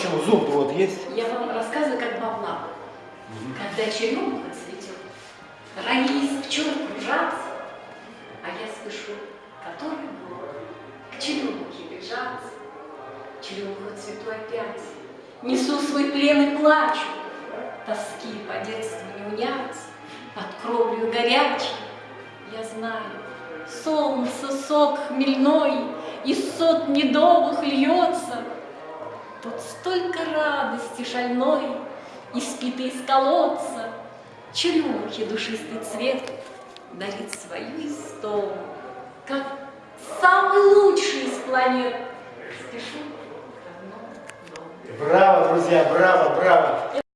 почему? Зуб вот есть? Я вам рассказываю, как бабла. Когда черемуха цветет, раи из пчел кружатся, а я слышу, который год к черемухе бежаться. Черемуха цвету опять, несу свой плен и плачу, тоски по детству не уняться, под кровлю горячей. Я знаю, солнце сок хмельной из сот медовых льется, Тут столько радости шальной, Испитой из колодца, Черемухи душистый цвет Дарит свою истому, Как самый лучший из планет. Спешу. Браво, друзья, браво, браво.